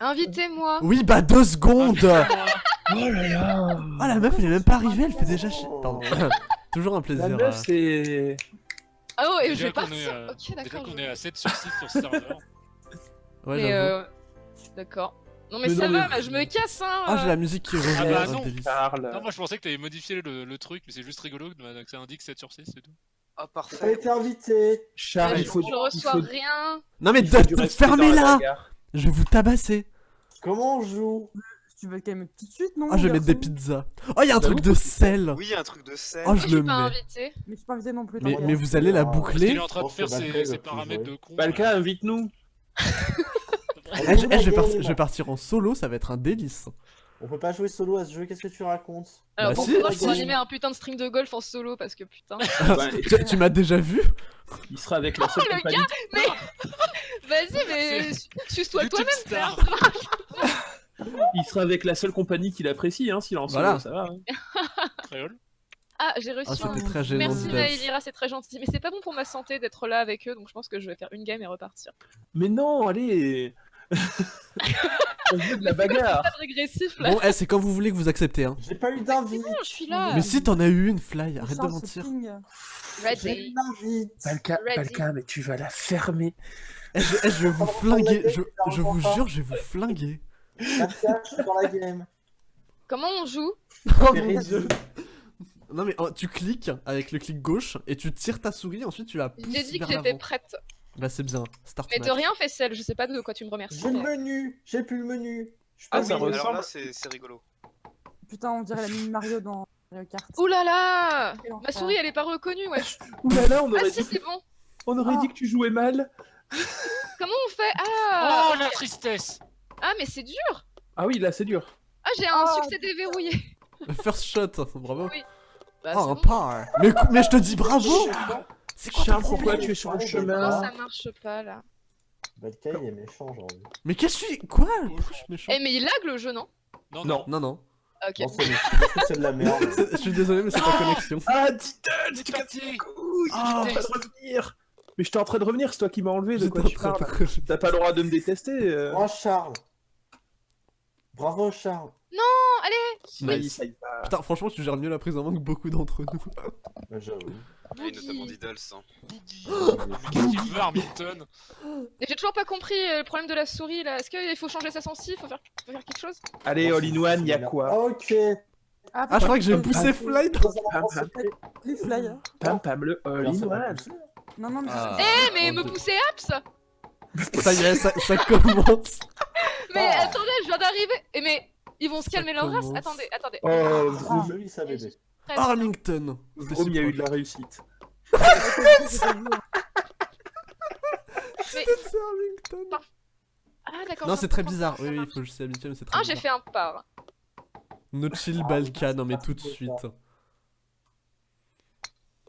Invitez-moi. Oui, bah deux secondes Oh là là Ah, la meuf, elle est même pas arrivée, elle fait déjà chier. Pardon. Toujours un La plaisir. meuf, euh. c'est... Ah oh, et je Déjà vais qu'on partir. est, euh, Ok, Déjà d'accord. qu'on je- est à 7 sur 6 sur ce serveur. Ouais, Mais j'avoue. euh... D'accord. Non mais, Mais ça non, va, mais- bah, je me casse hein. Ah, j'ai la musique qui revient. Ah bah un non. délice. Parle. Non, moi je pensais que t'avais modifié le, le truc, mais c'est juste rigolo que que ça indique 7 sur 6, c'est tout. Ah, Elle parfait. été invitée. Charles, il faut... je il reçois faut- rien. Non, mais il faut de- du de- respect dans la fermez-la bagarre. Je vais vous tabasser Comment on joue? Tu veux le calmer tout de suite, non Oh, je vais mettre des pizzas. Oh, il y a un truc de sel Oui, un truc de sel. Oh, je je le suis pas mets. invité. Mais je suis pas invité non plus. Mais, mais vous allez la Ah, qu'il boucler est en train de faire ses, il paramètres de con. Balka, invite-nous. Eh, je, eh, je vais partir en solo, ça va être un délice. On peut pas jouer solo à ce jeu, qu'est-ce que tu racontes? Alors Bah bon, si, animer un putain de stream de golf en solo parce que putain. Tu, tu m'as déjà vu il sera avec la seule le compagnie. Vas-y, mais su- suce-toi toi-même, frère. Il sera avec la seule compagnie qu'il apprécie, hein, s'il est en solo, Voilà. ça va. hein. Créole. Ah, j'ai reçu Ah, un... c'était très gênant. Merci. Maëlira, c'est très gentil. Mais c'est pas bon pour ma santé d'être là avec eux, donc je pense que je vais faire une game et repartir. Mais non, allez On veut de la bagarre régressif là. Bon, eh, c'est quand vous voulez que vous acceptez, hein. J'ai pas eu d'invite Non, je suis là. Mais si t'en as eu une, Fly, arrête de mentir. J'ai eu Ready. d'invite Balka. Balka, mais tu vas la fermer. Eh, je, eh, je vais vous flinguer, je, vous jure, je vais vous flinguer. Pascal, je suis dans la game. Comment on joue? Oh mon dieu Non mais oh, tu cliques avec le clic gauche et tu tires ta souris, ensuite tu la pousses J'ai dit que j'étais prête. Bah c'est bien, start Mais de match. rien, Fessel, je sais pas de quoi tu me remercies. J'ai le menu, j'ai plus le menu. Je suis Ah, pas ça milieu. ressemble- Alors là, c'est c'est rigolo. Putain, on dirait la mini Mario dans Mario Kart. Ouh là là Ma souris, elle est pas reconnue, wesh. Ouh là là, on Ah aurait, si, dit, c'est bon. on aurait Ah. dit que tu jouais mal. Comment on fait? Ah Oh la tristesse Ah, mais c'est dur Ah oui, là, c'est dur. Ah, j'ai un Ah. succès déverrouillé First shot, bravo. Oui. Bah, oh un bon. par. Mais, mais je te dis bravo C'est quoi ton Charles, pourquoi problème tu es sur le Non, chemin ça marche pas là. Balka, il est méchant, j'ai envie. Mais qu'est-ce que je suis Quoi? Pourquoi je suis méchant? Eh, mais il lag le jeu, non? Non, Non. Non non, Ah, Ok. C'est de la merde. Je suis désolé mais c'est pas connexion. Ah, Diddle, C'est tu casses parti les couilles Ah. Train de revenir Mais j'étais en train de revenir, c'est toi qui m'as enlevé, de quoi tu parles T'as pas le droit de me détester euh. Oh, Charles. Bravo, Charles. Nice. y va. Putain franchement tu gères mieux la prise en main que beaucoup d'entre nous. Bah, J'avoue. Et notamment Diddles. hein. Veut Armington Mais j'ai toujours pas compris euh, le problème de la souris là. Est-ce qu'il faut changer sa sensi faut faire... faut faire quelque chose? Allez, all in one, y'a quoi Ok. Ah je crois que j'ai poussé Fly dans... Pam, pam, Les fly. pam, pam, le all in one. Non, non, mais Ah. Eh, mais Oh, me pousser Apps? Ça y est, ça, ça commence. Mais Ah. attendez, je viens d'arriver Et mais ils vont se calmer leur race. Attendez, attendez. Oh, Ah, Vroom, bien. Arlington. Vroom, il y a eu de la réussite. Arlington. Ah d'accord. Non c'est très bizarre, oui oui marche. faut que je s'y habituer mais c'est très Ah, j'ai fait un par. No chill Balka, non mais tout de suite.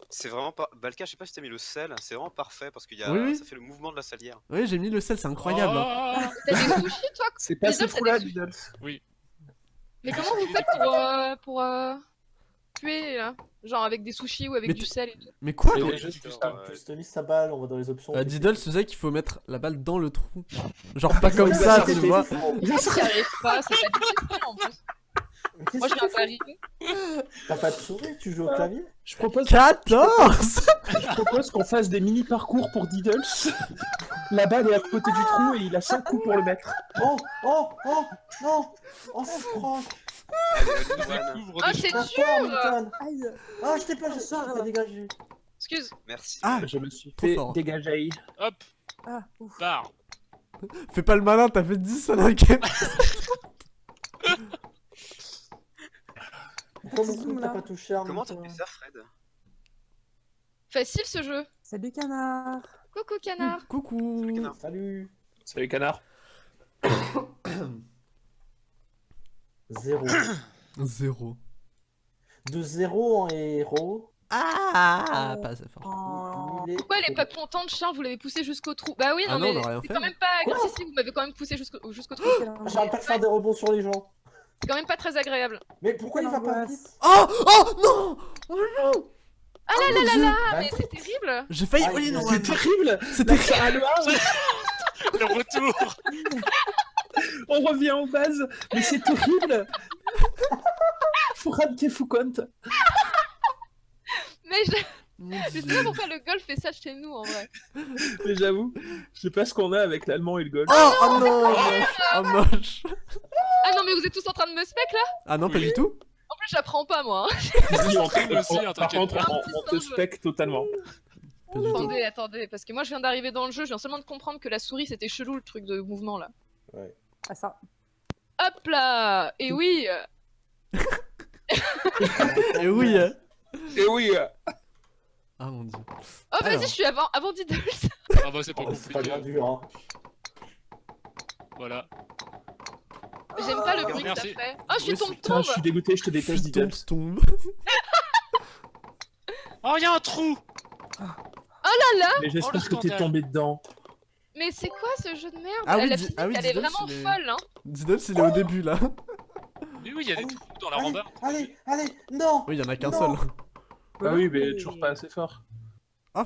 C'est vraiment pas. Balka, je sais pas si t'as mis le sel, c'est vraiment parfait parce qu'il y a. Oui, oui. ça fait le mouvement de la salière. Oui j'ai mis le sel, c'est incroyable. hein. Oh T'as des sushis toi? C'est pas ce trou-là, c'est des Diddle. Mais comment vous faites pour, euh, pour euh, tuer là? Genre avec des sushis ou avec Mais du tu- sel et tout Mais quoi Juste mis sa balle, on va dans les options. Euh, Diddle, tu sais qu'il faut mettre la balle dans le trou. Genre pas comme ça, tu vois. n'y arrives pas C'est pas difficile en plus. Moi je d'arriver. fais T'as pas de souris, tu joues au clavier? Je propose, 14 je propose qu'on fasse des mini parcours pour Diddles. La balle est à côté du trou et il a 5 coups pour le mettre. Oh, oh, oh, non Oh, one. Découvre Oh des c'est dur. Ah, je t'ai pas, je t'ai dégagé Excuse. Merci. Ah Je me suis fait dégager. Hop, Ah, ouf. part Fais pas le malin, t'as fait 10 à la game. T'as pas touché Comment t'as toi fait ça, Fred? Facile ce jeu. Salut canard. Coucou canard. Coucou. Canard. Salut Salut, canard. Zéro. Zéro. De zéro en héros. Ah, pas assez fort. Oh. Pourquoi elle est pas contente, Charles? Vous l'avez poussé jusqu'au trou. Bah oui, non, Ah non, mais on a rien c'est quand même pas. Quoi? si, si, vous m'avez quand même poussé jusqu'au jusqu'au trou. J'arrête pas de faire des rebonds sur les gens. C'est quand même pas très agréable. Mais pourquoi il va pas vite Oh Oh non Oh non Ah là là là là Bah, Mais c'est terrible J'ai failli Ah, a- one. C'est terrible C'était Ça a le Le retour On revient en base, mais c'est horrible Fouran Tefukont. Mais je, je sais pas pourquoi le golf fait ça chez nous en vrai. Mais j'avoue, je sais pas ce qu'on a avec l'allemand et le golf. Oh, oh non, moche. Oh, moche. Ah non, mais vous êtes tous en train de me spec là Ah non, pas du tout. En plus, j'apprends pas moi. hein. Si, on Stream te- aussi, on- hein, par t'inquiète contre, pas. on, on te spec totalement. Pas du tout. Attendez, attendez, parce que moi je viens d'arriver dans le jeu, je viens seulement de comprendre que la souris c'était chelou le truc de mouvement là. Ah, ça. Hop là Et oui euh, Et oui. hein. Et oui euh, Ah mon dieu. Oh vas-y, je suis avant, avant Diddles Ah bah c'est pas Oh, C'est pas bien compliqué. dur, hein. Voilà. J'aime pas le bruit que ça Merci. fait. Oh, je suis Oui, tombe Putain, tombe je suis dégoûté, je te déteste, Fuis tombe, Diddles. tombe. Oh, y'a un trou Mais j'espère Oh, que t'es tombé dedans. Mais c'est quoi ce jeu de merde? Ah oui, La di- physique, ah oui, elle est vraiment il folle hein Diddle, il est au début là. Mais oui, y'a des Allez, trous dans la rambarde. allez, allez, non Oui, il y en a qu'un seul. Ah oui, mais toujours pas assez fort.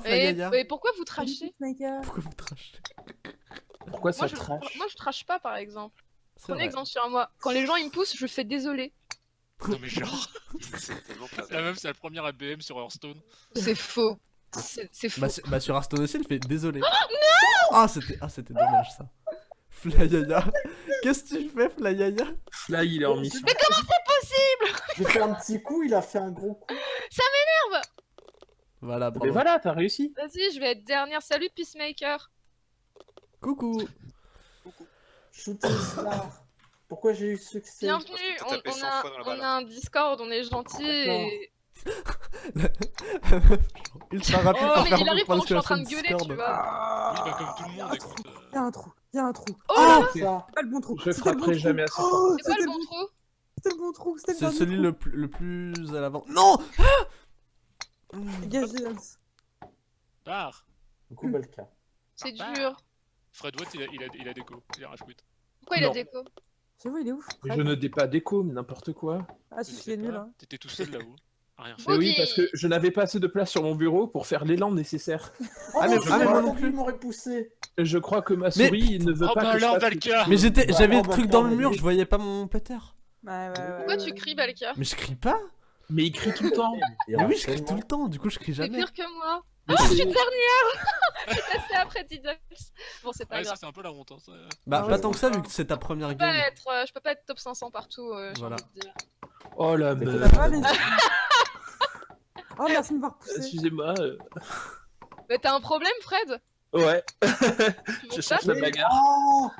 Et, et pourquoi vous trachez? Pourquoi vous trachez? Pourquoi ça trash moi je trache pas par exemple. C'est Prenez vrai. exemple sur moi. Quand les gens ils me poussent, je fais désolé. Non mais genre, C'est tellement pas la meuf c'est la première ABM sur Hearthstone. C'est faux. C'est c'est faux. Bah, sur- bah, sur Hearthstone aussi, il fait désolé. Ah, c'était ah, c'était dommage ça. Flyaya. Qu'est-ce que tu fais, Flyaya Fly, il est en mission. J'ai fait un petit coup, il a fait un gros coup. Voilà, Mais bravo. voilà, t'as réussi. Vas-y, je vais être dernière. Salut Peacemaker. Coucou. Shooting star. Pourquoi j'ai eu succès? Bienvenue. On, on 100 a, on un Discord, on est gentil et... Ultra rapide Oh, pour mais il arrive pour pendant que je suis en train de gueuler, Discord. tu vois. Oui, bah comme tout le monde, écoute. Il y a un trou. Il y a un trou. Oh, Oh Ça. Pas le bon trou. Je bon frapperai trou. jamais assez fort. Oh, c'est c'était le le bon trou C'était le bon trou. C'était le C'est celui trou. le plus, le plus à l'avant. Non. Barre Du coup, Balka. C'est dur. Fred Watt il a, il a, il a déco, il a rajouté. Pourquoi il a Non. déco J'avoue, il est ouf. Je ne dé pas d'écho, mais n'importe quoi. Ah, Je si, sais il est nul. Hein. T'étais tout seul là-haut. à Rien faire. Mais oui, parce que je n'avais pas assez de place sur mon bureau pour faire l'élan nécessaire. Oh Ah, non, mais- je ah, mais crois moi que non lui plus. m'aurait poussé. Je crois que ma souris ne veut Oh pas bah que je alors fasse- Mais j'étais, Bah, j'avais le truc dans le mur, je voyais pas mon péter. Ouais, ouais, ouais. Pourquoi ouais. tu cries, Balka Mais je crie pas Mais il crie tout le temps. Mais oui, je crie tout le temps, du coup je crie C'est jamais. pire que moi. Oh, je c'est- suis dernière Je suis passée après Diddles. Bon, c'est pas Ouais, grave. c'est un peu la honte. Hein, ça. Bah, Ah pas ouais, tant que c'est ça, vu que c'est ta première Je peux, pas game. être, euh, je peux pas être top 500 partout, euh, j'ai Voilà. envie de dire. Oh la les Oh, merci de m'avoir poussé. Excusez-moi. euh, Mais t'as un problème, Fred? Ouais, je cherche la bagarre. Oh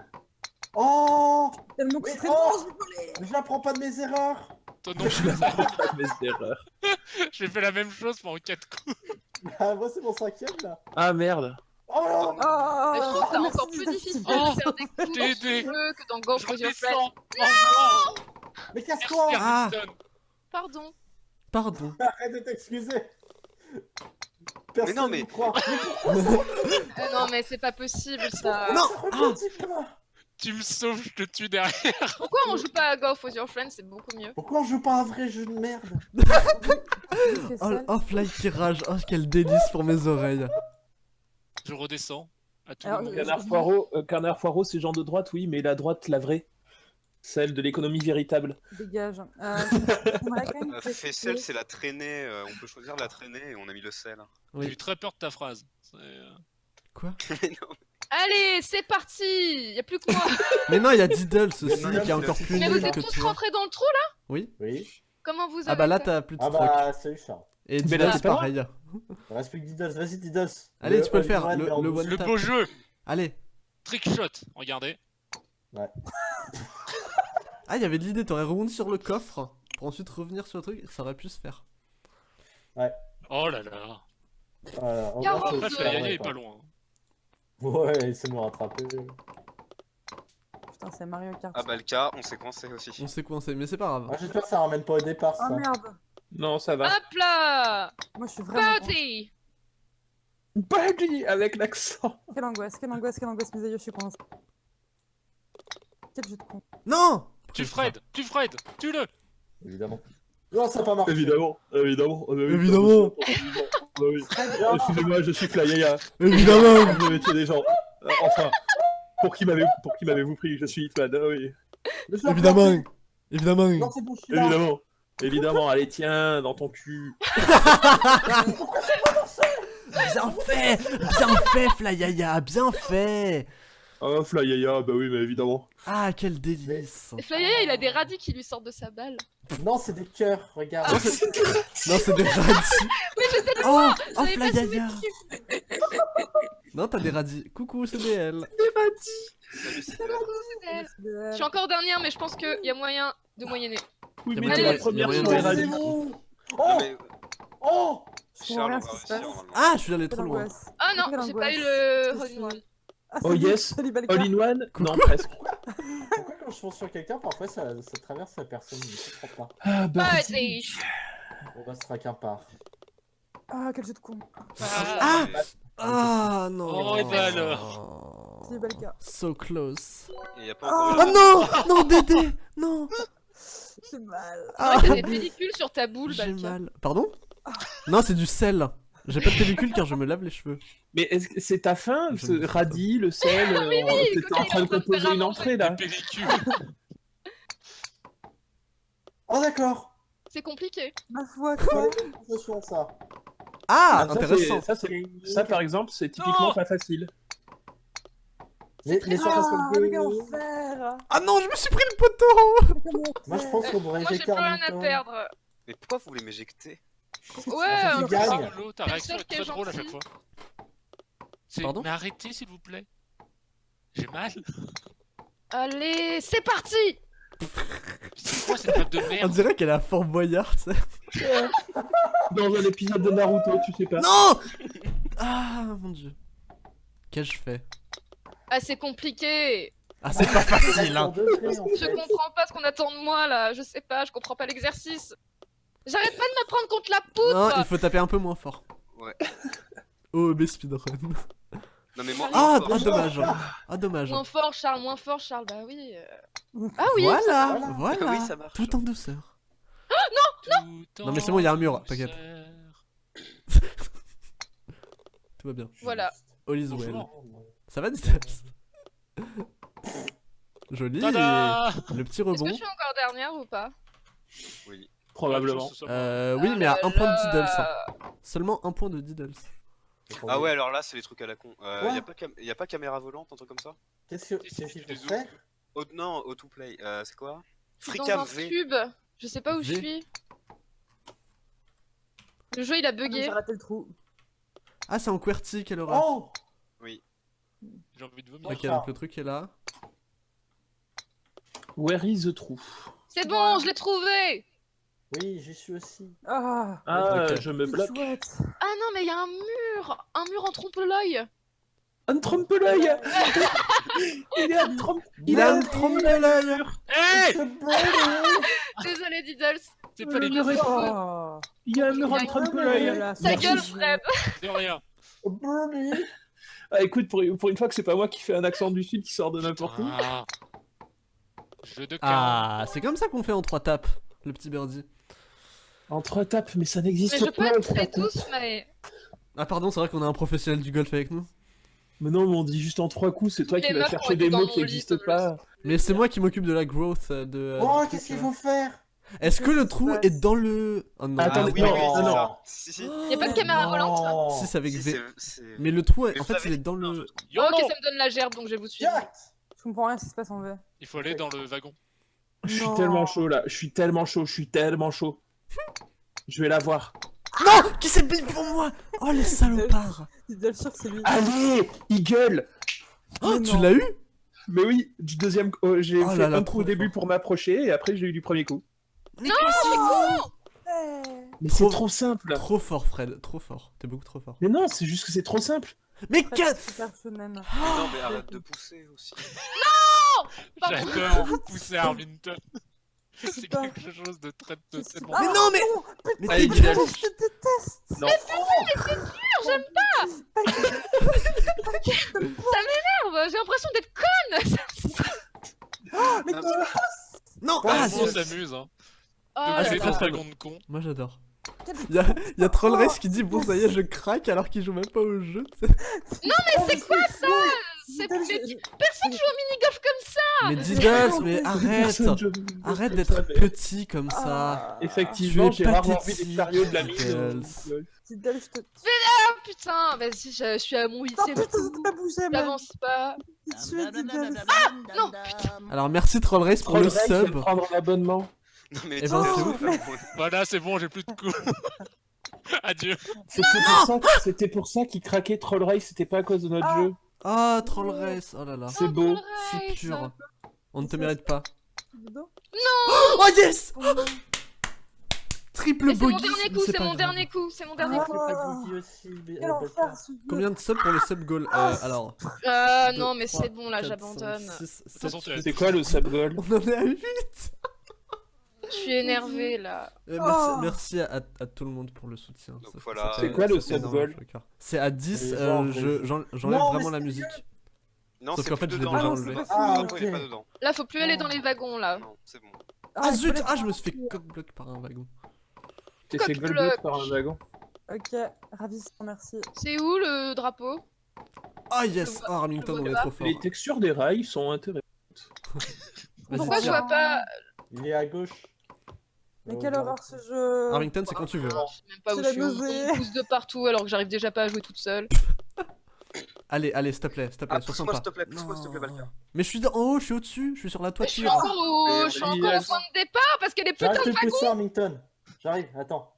Oh Tellement Mais concentré. oh je vais voler. Je n'apprends pas de mes erreurs Toi non Je plus. n'apprends pas de mes erreurs. J'ai fait la même chose pendant 4 coups. Ah, moi c'est mon cinquième là Ah merde. Oh non Oh, Mais je trouve que c'est merci, encore plus difficile Oh, de faire des coups que dans Go for Your Friend. Mais casse-toi Ah. Pardon. Pardon. Arrête de t'excuser Personne non, mais- croit. Euh, non, mais c'est pas possible ça. Non Ça pas Tu me sauves, je te tue derrière. Pourquoi on joue pas à Go for Your Friend C'est beaucoup mieux. Pourquoi on joue pas à un vrai jeu de merde? Oh, oh Fly qui rage, oh quel délice pour mes oreilles. Je redescends. À tout Alors, Canard Poirot, euh, Canard Poirot, c'est genre de droite, oui, mais la droite, la vraie. Celle de l'économie véritable. Dégage. Euh, j'aimerais quand même Euh, préciser- Faissel, c'est la traînée. euh, on peut choisir la traînée et on a mis le sel. J'ai eu très peur de ta phrase. C'est, euh, Quoi? Mais non, Allez, c'est parti Y a plus que moi. Mais non, il y a Diddle aussi qui est il a encore plus mais nul vous êtes que tous toi. rentrés dans le trou là? Oui Oui Comment vous avez Ah bah là t'as plus de Ah trucs. bah, salut Charles. Et Mais Diddle là, c'est c'est pas pareil. Il reste plus que Didos, vas-y Didos Allez, tu peux le faire, le- le douce. one- Le tap. beau jeu. Allez. Trick shot. Regardez. Ah, il y avait de l'idée, t'aurais rebondi sur le coffre pour ensuite revenir sur le truc, ça aurait pu se faire. Oh là là. Voilà, Après, Flyer est pas loin. Ouais, s'est me rattraper. Putain, c'est Mario Kart. Ah bah le cas, on s'est coincé aussi. On sait coincé, mais c'est pas grave. Ah, J'espère que ça ramène pas au départ ça. Oh merde. Non, ça va. Hop là Moi, je suis vraiment. Party Buddy avec l'accent. Quelle angoisse, quelle angoisse, quelle angoisse, mes aïeux, je suis coincé. Quel jeu de con. Non Tu Fred. Tu Fred. Tu-le. Évidemment. Non, ça pas marché. Évidemment, évidemment. Évidemment. Excusez-moi, je suis Flyaya. Évidemment Vous mettiez des gens. Euh, Enfin. Pour qui m'avez pour qui m'avez-vous pris Je suis Hitman, ah oui. Évidemment. Évidemment Non, c'est bon, je suis là. Évidemment. Évidemment, allez tiens, dans ton cul. Bien fait Bien fait, Flyaya Bien fait Oh, Flyaya, bah oui, mais évidemment. Ah, quel délice Et Flyaya, il a des radis qui lui sortent de sa balle. Non, c'est des cœurs, regarde. Non, c'est des radis Oh Oh, J'avais pas su Flyaya mettre Non, t'as des radis. Coucou, c'est DL. C'est Dylan. elle. Je suis encore dernière, mais je pense qu'il y a moyen de moyenner. Oui, mais la première radis. Non, Oh Oh Je Charles, on va réussir. Ah, je suis allé trop loin. Ah non, j'ai pas eu le Ah, Oh yes. All in one? Coucou. Non, presque. Pourquoi quand je fonce sur quelqu'un, parfois ça, ça traverse la personne Je comprends pas. Ah, bah. Ah, c'est... On va se traquer un part. Ah, quel jeu de con. Ah Mais- Ah non Oh, et bah alors. Balka. So close. Il y a pas encore Oh eu- non Non, Dédé Non J'ai mal. Ah, T'as des pellicules sur ta boule, J'ai Balka. mal. Pardon? Non, c'est du sel. J'ai pas de pellicule car je me lave les cheveux. Mais est-ce que c'est ta Ce ne sais pas. radis, le sel, euh, oui, t'étais quand en train de est en train de composer une entrée là pellicules. Oh d'accord C'est compliqué. Ma foi, quoi. Attention à ça. Ah, ça, intéressant. c'est- Ça, par exemple, c'est typiquement Non. pas facile. Les, les surfaces Ah, Ah non, je me suis pris le poteau Moi je pense qu'on devrait Moi, j'ai éjecter plus un rien à perdre. Mais pourquoi vous voulez m'éjecter? Ouais, ça peu. gagne. ça. Pablo, ta réaction est très drôle à chaque fois. Pardon Mais arrêtez s'il vous plaît. J'ai mal. Allez, c'est parti C'est quoi cette map de On merde dirait qu'elle a Fort Boyard, tu sais. Dans un épisode de Naruto, tu sais pas. Non Ah, mon dieu. Qu'ai-je fait Ah, c'est compliqué Ah, c'est pas facile, hein. Je comprends pas ce qu'on attend de moi, là. Je sais pas, je comprends pas l'exercice. J'arrête pas de me prendre contre la Non, poutre il faut taper un peu moins fort. Ouais. OEB speedrun. Non mais moi, Ah, moi, ah, je- dommage. Ah, dommage. Moins fort, Charles, moins fort, Charles. Bah oui. euh. Ah oui Voilà, Voilà. voilà. Ah oui, ça marche. Tout en douceur. Tout Non, mais c'est bon, il y a un mur, t'inquiète. Tout va bien. Voilà. All is well. Ça va, Ditas Joli. Le petit Est-ce que rebond. je suis encore dernière ou pas? Oui. Probablement. Euh, oui, Ah mais à un point de. Diddles. hein. Seulement un point de Diddles. Ah ouais, alors là, c'est les trucs à la con. Euh, Quoi y, a pas cam- y a pas caméra volante, un truc comme ça Qu'est-ce que- qu'est-ce tu qu'il faut faire oh, Non, auto-play. Euh, c'est quoi Dans Freecam un V. cube. Je sais pas où je V. suis. Le jeu il a Ah, bugué. J'ai raté le trou. Ah, c'est en QWERTY qu'elle aura. Oh J'ai envie de vomir. Ok, donc le truc est là. Where is the true C'est bon, je l'ai trouvé Oui, j'y suis aussi. Ah, Ah, Ok. je me bloque. chouette. Ah non, mais il y a un mur Un mur en trompe-l'œil Un trompe l'œil Il est un trompe Il a une trompe de l'œil Hey Désolé, Diddles. C'est pas les Oh. Il y a un mur en trompe l'œil Voilà, Ta c'est gueule. Fred de rien. Bernie Ah écoute, pour, pour une fois que c'est pas moi qui fais un accent du sud qui sort de n'importe où. Ah. Jeu de cartes. Ah, c'est comme ça qu'on fait en trois tapes, le petit birdie. En trois tapes, mais ça Mais n'existe je peux pas en être très tous, mais... Ah, pardon, c'est vrai qu'on a un professionnel du golf avec nous. Mais non, mais on dit juste en trois coups, c'est toi Les qui vas chercher des mots qui n'existent pas. Mais c'est moi qui m'occupe de la growth euh, de. euh, Oh, qu'est-ce truc, qu'il là. faut faire? Est-ce que le trou est dans le. Oh non. Attendez, Ah oui, non, oui, non. Si, si. Y a pas de caméra volante. Si, c'est avec Si, V. Mais le trou, Mais en fait, avez il est dans le. je. YOLO ok, ça me donne la gerbe, donc je vais vous suivre. Je comprends rien ce qui se passe en V. Il faut aller dans le wagon. Je suis tellement chaud là, je suis tellement chaud, je suis tellement chaud. Je vais la voir. Non Qui s'est mis pour moi? Oh, c'est lui. Allez, Eagle Oh, Mais tu non. l'as eu? Mais oui, du deuxième, oh, j'ai Oh fait là là, un trop coup au début fort. pour m'approcher et après j'ai eu du premier coup. Non. Mais Trop- c'est trop simple. Trop fort, Fred, trop fort. T'es beaucoup trop fort. Mais non, c'est juste que c'est trop simple. Mais Fred, qu'est- Super shonen. Mais non, mais arrête de pousser aussi. Pardon. J'adore vous pousser Arlington. C'est pas- quelque chose de très de pas. Mais non, mais. non, Mais t'es gueule. Je te déteste Non. J'ai l'impression d'être conne Mais Ah, qui- Non Ouais, Ah, Tout le monde c'est- s'amuse, hein. Oh De là passer c'est là. dans très ce cool. wagon de con. Moi j'adore. Y'a y a Troll Race qui dit bon ça y est je craque alors qu'il joue même pas au jeu. tu sais. Mais c'est quoi ça C'est mais personne joue au mini-golf comme ça Mais Diddles, mais arrête Arrête d'être petit comme ça Ah, Effectivement, j'ai rarement vu des chariots de la mine. Diddles. euh, Diddle, je te. Ah putain, vas-y, je, suis à mon Non, huitième putain, ça pas bougé. J'avance pas. Diddle. non, Alors merci Troll Race pour le sub. prendre l'abonnement. Non mais Eh ben, c'est Voilà, c'est bon, j'ai plus de coups. Adieu. C'était pour ça, qu'il craquait Troll Race, c'était pas à cause de notre Ah. jeu. Ah, Troll Race, oh là là. C'est beau. C'est pur. On ne te mérite pas. Diddle. Oh yes Oh non. Triple Mais c'est mon bogey dernier mais coup, c'est mon grave. dernier coup, c'est mon dernier Ah. coup. Combien de subs pour le sub goal Euh, Alors. Euh, deux, non, mais c'est bon, là, j'abandonne. C'est quoi le sub goal On en est à 8 Je suis énervée, là. merci, Oh. merci à, à tout le monde pour le soutien. Voilà. C'est quoi le sub goal. C'est à 10, Les euh, je- j'enlève Non, vraiment la musique. Non, Sauf c'est qu'en fait, je l'ai dedans. déjà Ah, enlevé. Ah, drapeau, il est ok. pas dedans. Là, faut plus aller dans les wagons, là. Non, c'est bon. Ah il zut Ah, je me suis fait cock-block par un wagon. T'es fait Coq-bloc. par un wagon. Ok, ravissant, merci. C'est où le drapeau? Ah yes Oh, Remington, on est trop fort. Les textures des rails sont intéressantes. Pourquoi je vois pas Il est à gauche. Mais quelle non. horreur ce jeu. Remington, c'est quand tu veux. Je sais même pas où je suis. On pousse de partout alors que j'arrive déjà pas à jouer toute seule. Allez, allez, s'il te plaît, s'il te plaît, Ah, s'il te plaît, pousse-moi, s'il te plaît, Non. Balka. Mais je suis dans- en haut, je suis au-dessus, je suis sur la Je suis toiture. encore au, je suis encore au point de départ parce qu'il y a des putains de wagons. Hamilton. J'arrive, attends.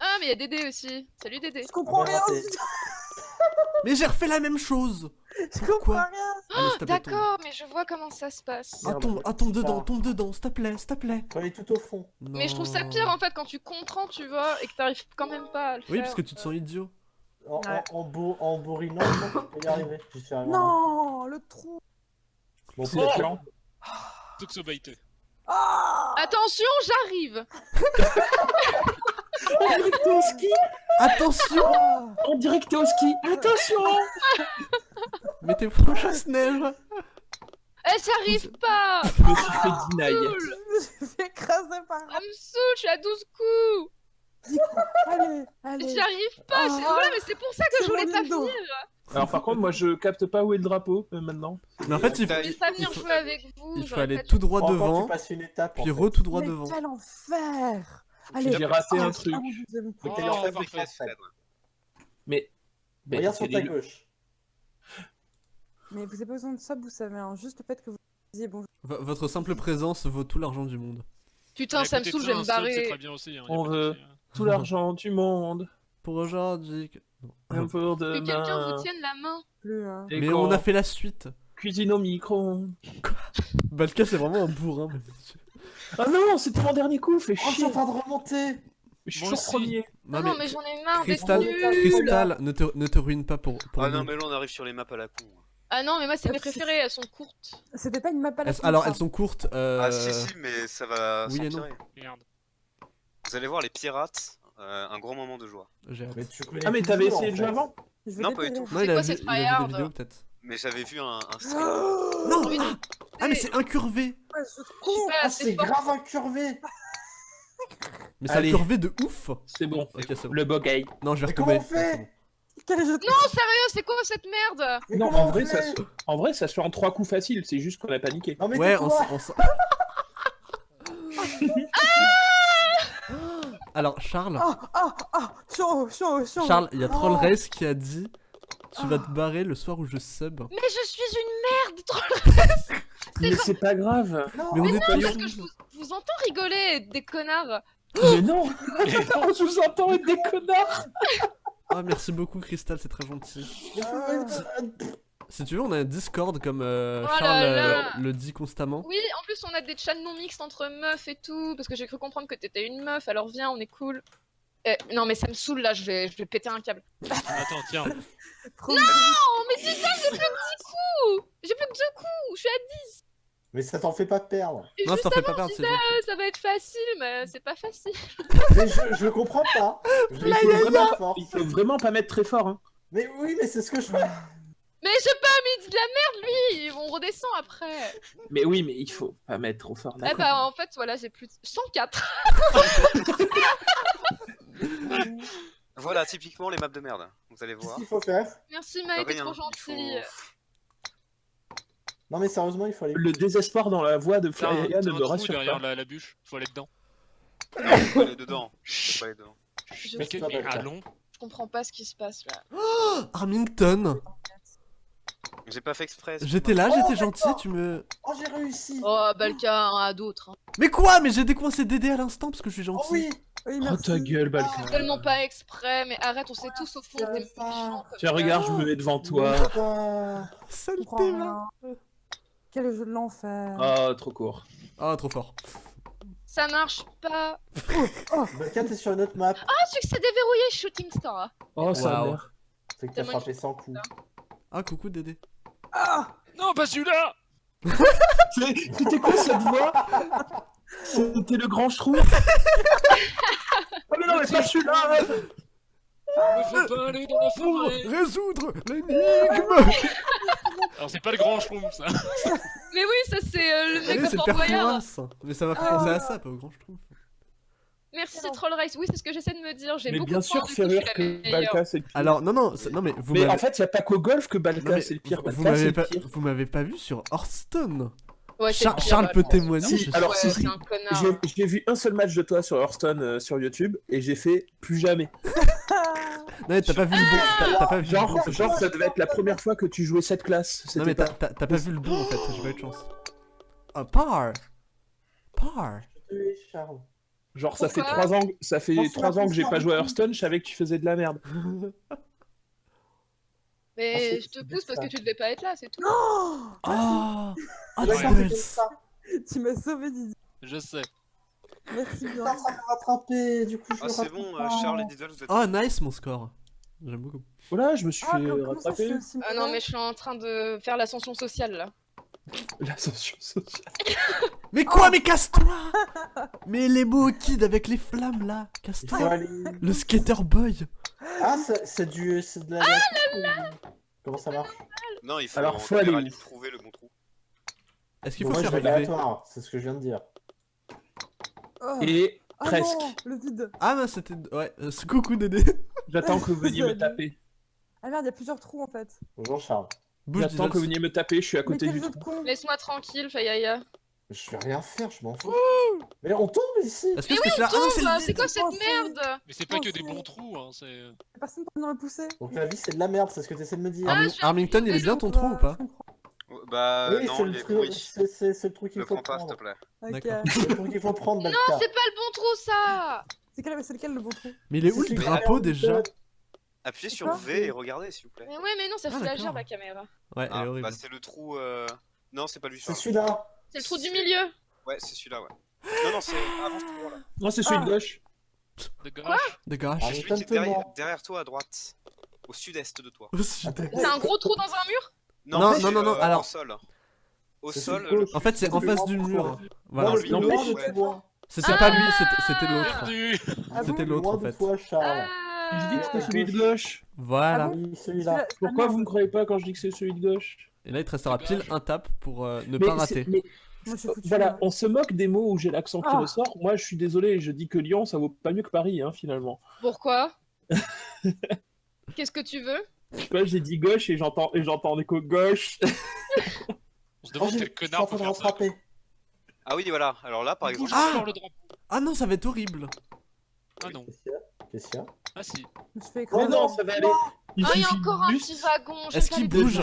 Ah, mais il y a Dédé aussi. Salut Dédé. Je comprends Ah, bah, rien. Mais j'ai refait la même chose Je Pourquoi comprends rien. Allez, s'il te plaît, tombe. D'accord, mais je vois comment ça se passe. Ah, tombe, ah, tombe dedans, tombe dedans, s'il te plaît, s'il te plaît. Faut aller tout au fond. Mais je trouve ça pire en fait quand tu comprends, tu vois, et que t'arrives quand même pas à le faire. Oui, parce que tu te sens idiot. En, Ouais. en, en, bourr- en bourrinant, je peux y arriver. Suis arrivé. Non, le trou. Bon, C'est plan. Toxobaité. Ah Attention, j'arrive que t'es au ski Attention Ah. Que t'es au ski Attention Mais t'es proche à neige Eh, j'arrive pas Je me suis fait deny. Je vais écraser par Ça me saoule, je suis à 12 coups Allez, allez. J'y arrive pas Ah. c'est- Voilà, mais c'est pour ça que je voulais pas Indo. venir Alors par contre, moi je capte pas où est le drapeau euh, maintenant. Mais en fait, il faut, Je voulais pas il venir faut- jouer avec vous il faut j'aurais aller tout droit devant, tu passes une étape. puis re tout droit Mais devant. quel enfer Allez, J'ai raté ah, un truc. ah, Oh. Mais. mais Regarde sur ta gauche. Mais vous avez pas besoin de ça, vous savez, hein, juste le fait que vous disiez bonjour. V- Votre simple présence vaut tout l'argent du monde. Putain, ça me saoule, je vais me barrer très bien aussi. hein, On veut. hein. Tout l'argent du monde. Pour aujourd'hui. pour Que quelqu'un demain. vous tienne la main Plus, hein. Mais on a fait la suite. Cuisine au micro. Balka, c'est vraiment un bourrin. Ah non, c'était mon dernier coup, fais Oh, je suis chier. en train de remonter. Je suis toujours premier. Non, non, mais j'en ai marre nulle Crystal ne, te, ne te ruine pas pour, pour Ah nous. non, mais là on arrive sur les maps à la con. Ah non, mais moi, c'est mes préférées, elles sont courtes. C'était pas une map à la con, alors, elles sont courtes. euh, Ah si, si, mais ça va oui et non. s'empirer. Merde. Vous allez voir les pirates, euh, un gros moment de joie. Mais tu Ah mais t'avais essayé le jeu avant Non, pas du tout. Non, il a, quoi vu, cette tryhard vidéos peut-être. Mais j'avais vu un, un stream. Non Oui, Ah, mais c'est incurvé Ah, c'est grave incurvé. Mais ça a Allez. curvé de ouf C'est bon. C'est. Le bogey. Non, je vais retomber. Non, sérieux, c'est quoi cette merde Non, en vrai, ça se... en vrai, ça se fait en trois coups faciles, c'est juste qu'on a paniqué. Non, mais Ouais, on tais-toi. s- on s- Alors, Charles, Ah, ah, ah Chaud, chaud, chaud. Charles, il y a Troll Oh. Race qui a dit Tu vas te barrer le soir où je sub. Mais je suis une merde trop Mais c'est pas grave. Non, Mais on est pas Parce que je vous, je vous entends rigoler, des connards. Mais non. On vous entend être des connards. Ah, merci beaucoup, Crystal, c'est très gentil. Euh, Si tu veux, on a un Discord comme euh, Oh là Charles euh, là. le dit constamment. Oui, en plus on a des chats non mixtes entre meufs et tout, parce que j'ai cru comprendre que t'étais une meuf, alors viens, on est cool. Eh, non mais ça me saoule là, je vais, je vais péter un câble. Attends, tiens. Oh mais dis ça, j'ai plus que 10 coups J'ai plus que 2 coups, je suis à 10 Mais ça t'en fait pas perdre. Et Non, ça t'en fait pas perdre, c'est disais, euh, ça va être facile, mais c'est pas facile. Mais je, je comprends pas. Je il faut vraiment. Il faut vraiment pas mettre très fort, hein. Mais oui, mais c'est ce que je fais. Mais j'ai pas mis de la merde lui On redescend après Mais oui, mais il faut pas mettre trop fort, Eh bah en fait, voilà, j'ai plus de... 104 Voilà, typiquement les maps de merde. Vous allez Qu'est-ce voir. qu'il faut faire? Merci Maë, t'es trop faut- gentil Non mais sérieusement, il faut aller. Le désespoir dans la voix de t'as ne me rassure derrière pas. la, la bûche, faut aller dedans. Faut aller dedans. Faut pas aller dedans. Je, Mais, que- mais allons. je comprends pas ce qui se passe là. Armington J'ai pas fait exprès. J'étais là, j'étais gentil, tu me... Oh, j'ai réussi. Oh, Balka, à d'autres. hein. Mais quoi? Mais j'ai décoincé Dédé à l'instant parce que je suis Oh gentil. oui. Oui, Oh ta gueule, Balka. Tellement pas exprès, mais arrête, on sait tous au fond que t'es méchant. Tiens, ça. regarde, je me mets devant toi. Saleté, rien. Quel jeu de l'enfer. Ah, trop court. Ah, trop fort. Ça marche pas. Balka, t'es sur une autre map. Ah, succès déverrouillé, Shooting Star. Oh, Waouh. mère. C'est que t'as frappé sans coup. Ah, coucou Dédé. Ah Non, pas celui-là C'était quoi cette voix C'était le grand ch'trou Oh mais non, mais pas celui-là Il faut pas aller dans la Pour forêt résoudre l'énigme Alors, c'est pas le grand schroom, ça. Mais oui, ça c'est euh, le mec de Fort Boyard. Mais ça Ah. penser à ça, pas au grand trouve. Merci Troll Race. Oui, c'est ce que j'essaie de me dire. J'ai Mais beaucoup bien sûr, la que meilleure. Balka c'est le pire. Alors, non, non, c'est- non mais vous Mais en fait, il n'y a pas qu'au golf que Balka c'est le pire. vous- Balka c'est m'avez pas, pire. vous m'avez pas vu sur Hearthstone. Ouais, c'est Char- le pire, Charles peut témoigner. Si, je- alors Ouais, si, c'est si. un connard. J'ai vu un seul match de toi sur Hearthstone euh, sur YouTube et j'ai fait plus jamais. Non, mais t'as pas vu le bon. Pas vu Genre, bon. genre ça devait être la première fois que tu jouais cette classe. Non, mais pas. t'as t'as- t'as pas vu le bon en fait, j'ai pas eu de chance. Ah, par Par Oui, Charles. Genre ça fait trois ans, ça fait trois ans que j'ai pas joué à Hearthstone, je savais que tu faisais de la merde. Ah, Mais c'est- je te pousse parce ça. que tu devais pas être là, c'est tout. Oh Ah Ah, Ouais, Tu m'as sauvé Didi. Je sais. Merci bien. rattraper, du coup je Ah, c'est bon, euh, Charles et Diddle, vous êtes. Oh, nice mon score. J'aime beaucoup. Voilà, je me suis Ah, fait rattraper. Ah non, mais je suis en train de faire l'ascension sociale là. L'ascension sociale. Mais quoi, mais casse-toi Mais les beaux kids avec les flammes là, casse-toi aller. Le skater boy Ah, c'est du. C'est de la. Ah Comment ça marche? Non, il faut, Alors, faut aller trouver le bon trou. Est-ce qu'il Bon, faut Moi je faire c'est ce que je viens de dire. Oh. Et Ah presque. non, le vide. Ah, bah c'était. Ouais, euh, c'est coucou Dédé. J'attends que vous veniez me taper. Ah merde, il y a plusieurs trous en fait. Bonjour Charles. Bouge J'attends que vous veniez me taper, je suis à Mais côté du trou. Laisse-moi tranquille, Fayaya. Je vais rien faire, je m'en fous. Mais on tombe ici Est-ce que c'était celui-là Ah non, c'est Tombe, C'est quoi cette Oh, merde Mais c'est pas que des bons trous, hein, c'est... Personne peut venir me pousser. Donc la vie c'est de la merde, c'est ce que tu essaies de me dire. Suis Armington, il est bien ton trou ou pas Bah, oui, non, c'est il le, est truc- pourri. c'est- c'est- c'est le truc qu'il faut s'il te prendre. plaît. C'est le truc qu'il faut prendre, Balka. C'est pas le bon trou ça C'est quel- c'est lequel le bon trou Mais il est où le drapeau déjà Appuyez sur V et regardez, s'il vous plaît. Mais ouais, mais non, ça Ah, fout la gerbe la caméra. Ouais, elle Ah, est horrible. bah, c'est le trou. euh, Non, c'est pas lui, C'est Charles. celui-là. C'est le trou du milieu. Ouais, c'est celui-là, ouais. Non, non, c'est avant ce trou là. Non, c'est celui Ah. de gauche. De gauche. De gauche. Ah, C'est mais celui qui est tente-moi. derrière, derrière toi à droite. Au sud-est de toi. C'est un gros trou dans un mur? Non, c'est, non, non, non, euh, alors- Au sol. Au C'est sol. celui de le- gauche. En fait, c'est en face le du mur. Voilà. Non, loin de toi. C'était pas lui, c'était c'était l'autre. Perdu Ah C'était l'autre Loin en de fait. toi, Charles. Ah. Je dis que c'était celui de gauche. Voilà. Ah bon celui-là. Pourquoi ah, vous me croyez pas quand je dis que c'est celui de gauche? Et là, il te restera De pile gauche. un tap pour euh, ne Mais pas rater. mais Moi, je. Voilà, on se moque des mots où j'ai l'accent qui Ah. ressort. Moi, je suis désolé, je dis que Lyon, ça vaut pas mieux que Paris, hein, finalement. Pourquoi? Qu'est-ce que tu veux? Je sais pas, j'ai dit gauche et j'entends et j'entends en écho gauche. On se demande quel je connard peut faire ça. Ah oui, voilà. Alors là, par exemple. Ah sur le drapeau. Ah non, ça va être horrible. Ah non. Qu'est-ce qu'il y a? Qu'il Ah si. Je Mais écraser. non, ça va aller. Il Ah, il y a suffit encore un petit wagon. Est-ce pas qu'il bouge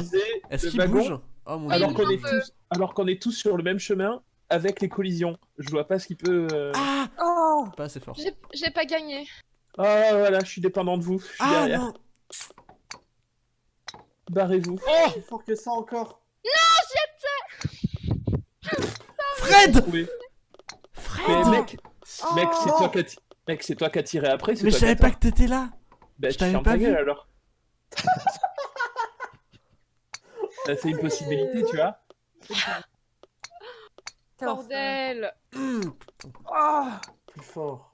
Est-ce qu'il bouge Oh mon alors dieu. qu'on est tous alors qu'on est tous sur le même chemin avec les collisions. Je vois pas ce qui peut. euh, Ah Oh Pas assez fort. J'ai pas gagné. Ah voilà, je suis dépendant de vous. Je suis Ah derrière. non Barrez-vous. Plus fort que ça encore. Fred Oui. Mais Fred mec, Oh mec, c'est non. toi qui mec, c'est toi qui as tiré après. c'est Mais je savais as pas que t'étais là Bah, je tu t'avais fermes pas gueule alors. Ça, c'est une possibilité, tu vois. Bordel. Hum. Ah Plus fort.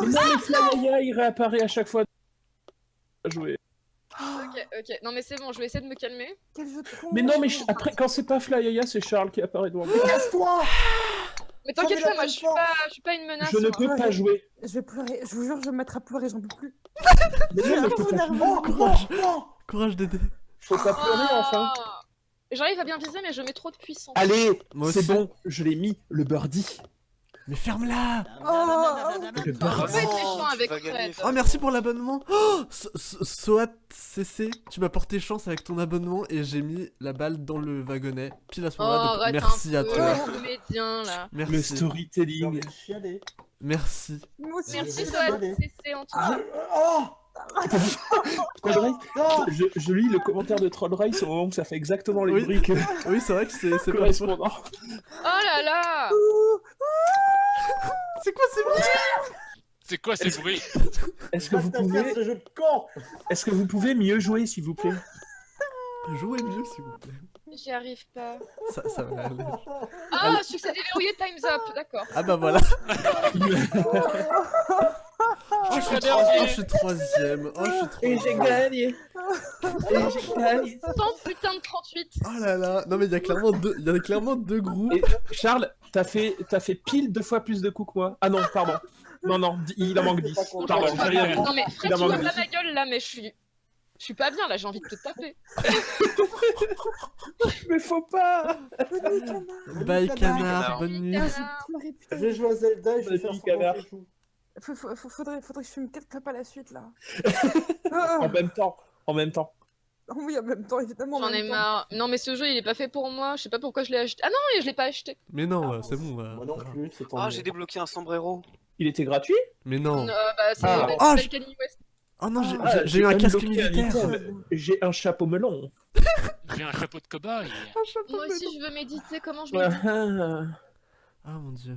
Mais non, mais Flyaya, il réapparaît à chaque fois. Jouer. Ok, ok. Non mais c'est bon, je vais essayer de me calmer. Quel jeu de con Mais non, mais après, quand c'est pas Flyaya, c'est Charles qui apparaît devant moi. Casse-toi Mais t'inquiète pas, moi je suis pas, je suis pas une menace. Je ne moi. peux pas jouer. Je vais pleurer, je vous jure, je vais me mettre à pleurer, j'en peux plus. Mais non, mais Courage. Courage Dédé. faut pas pleurer, enfin. Ah. J'arrive à bien viser, mais je mets trop de puissance. Allez, Moi c'est bon, je l'ai mis, le birdie. Mais ferme-la Le vas gagner, Fred. Oh merci pour l'abonnement oh So- So- Soat CC, tu m'as porté chance avec ton abonnement et j'ai mis la balle dans le wagonnet pile à ce Oh, moment-là, merci à toi. Le Merci, J'ai storytelling. envie de chialer. merci. Merci, chialer. CC en tout cas. Oh Troll Race, Non je, je lis le commentaire de Troll Race au moment où ça fait exactement les Oui. que- Oui c'est vrai que c'est correspondants. Oh là là C'est quoi ces bruits C'est quoi ces bruits Est-ce que vous pouvez, ce jeu de camp est-ce que vous pouvez mieux jouer s'il vous plaît Jouez mieux s'il vous plaît. J'y arrive pas. Ça, ça va aller. Ah, succès déverrouillé, time's up, d'accord. Ah bah voilà Oh je suis, pas tro- dernier. oh, je suis troisième Oh je suis troisième gagné. Et j'ai gagné. 100 putain de 38. Oh là là Non mais il y a clairement deux, il y a clairement deux groupes. Et Charles, t'as fait, t'as fait pile deux fois plus de coups que moi. Ah non, pardon. Non, non, il en manque 10. Pardon, Je j'ai rien vu. Non mais Fred, tu vois pas ma gueule là, mais je suis... Je suis pas bien là, j'ai envie de te taper. Mais faut pas Bonne nuit, canard. Bye Canard. bonne nuit. Je vais jouer à Zelda et je vais faire canard. Faudrait, faudrait que je fume 4 clopes à la suite là. En Ah, même temps, en même temps. oui, en même temps, évidemment. en J'en ai marre. Non mais ce jeu il est pas fait pour moi, je sais pas pourquoi je l'ai acheté. Ah non, je l'ai pas acheté. Mais non, euh, c'est bon. euh, Moi non plus, c'est Ah, j'ai débloqué un sombrero. Il était gratuit? Mais non. Euh, bah c'est Ah. Oh, je- West. Oh non, j'ai- Ah, eu un casque militaire. J'ai un chapeau melon. J'ai un chapeau de cobaye. Moi aussi je veux méditer, comment je Ah, médite? ah. Ah mon dieu.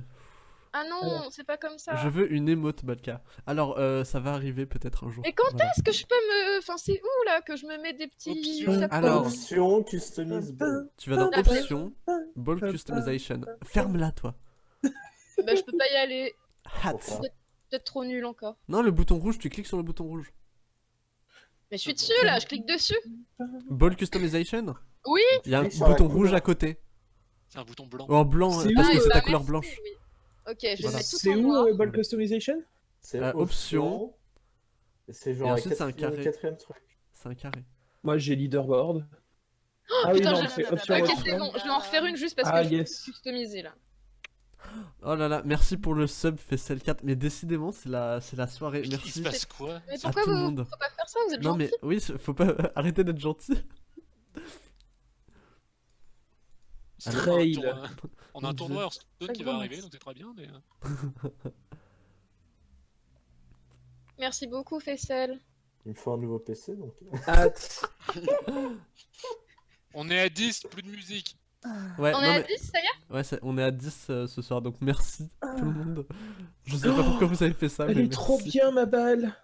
Ah non, c'est pas comme ça. Je veux une émote, Balka. Alors, euh, ça va arriver peut-être un jour. Et quand Voilà. est-ce que je peux me... Enfin c'est où là que je me mets des petits... Option. Alors. Option, customise ball. Tu vas dans. Options, Ball Customization. Ferme-la, toi. Bah je peux pas y aller. Hat. Peut-être trop nul encore. Non, le bouton rouge, tu cliques sur le bouton rouge. Mais je suis dessus là, je clique dessus. Ball Customization Oui Il y a un bouton rouge à côté. C'est un bouton blanc. En blanc, C'est parce que c'est ta bah, couleur blanche. oui. Ok, je vais Voilà. mettre tout C'est en où noir. euh, Ball Customization C'est Euh, option. C'est genre ensuite, c'est un quatrième- carré. quatrième truc. C'est un carré. Moi j'ai leaderboard. ah putain, non, j'ai- c'est option Ok, c'est bon, je vais en refaire une juste parce Ah, que je yes. suis customisé là. Oh là là, merci pour le sub Fessel 4. Mais décidément, c'est la, c'est la soirée. Il Merci se passe quoi? Mais pourquoi vous faut pas faire ça Vous êtes Non gentil. mais oui, faut pas arrêter d'être gentil. C'est Trail. un On a un tournoi. Hearthstone qui va arriver, donc c'est très bien. Mais... euh, Merci beaucoup Fessel. Il me faut un nouveau PC donc. Hâte. On est à 10, plus de musique. Ouais, On non, est à mais- 10, ça y est? Ouais on est à 10 euh, ce soir, donc merci tout le monde. Je sais pas pourquoi vous avez fait ça, Elle mais est trop bien ma balle.